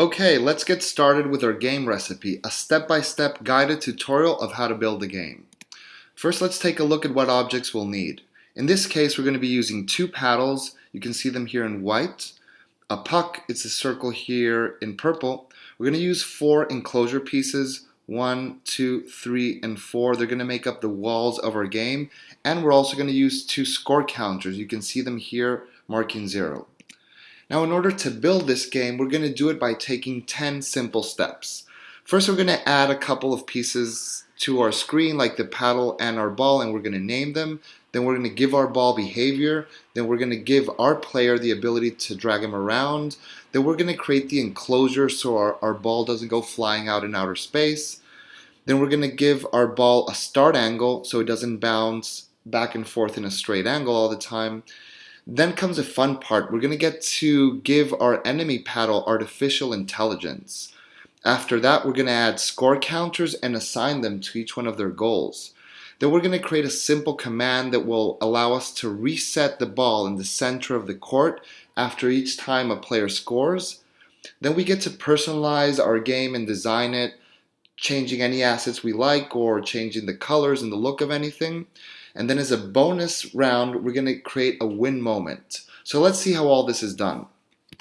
Okay, let's get started with our game recipe, a step-by-step -step guided tutorial of how to build the game. First, let's take a look at what objects we'll need. In this case, we're going to be using two paddles. You can see them here in white. A puck, it's a circle here in purple. We're going to use four enclosure pieces, one, two, three, and four. They're going to make up the walls of our game. And we're also going to use two score counters. You can see them here marking zero. Now in order to build this game, we're going to do it by taking 10 simple steps. First we're going to add a couple of pieces to our screen like the paddle and our ball and we're going to name them. Then we're going to give our ball behavior. Then we're going to give our player the ability to drag him around. Then we're going to create the enclosure so our, our ball doesn't go flying out in outer space. Then we're going to give our ball a start angle so it doesn't bounce back and forth in a straight angle all the time. Then comes a fun part. We're going to get to give our enemy paddle artificial intelligence. After that, we're going to add score counters and assign them to each one of their goals. Then we're going to create a simple command that will allow us to reset the ball in the center of the court after each time a player scores. Then we get to personalize our game and design it, changing any assets we like or changing the colors and the look of anything. And then as a bonus round, we're going to create a win moment. So let's see how all this is done.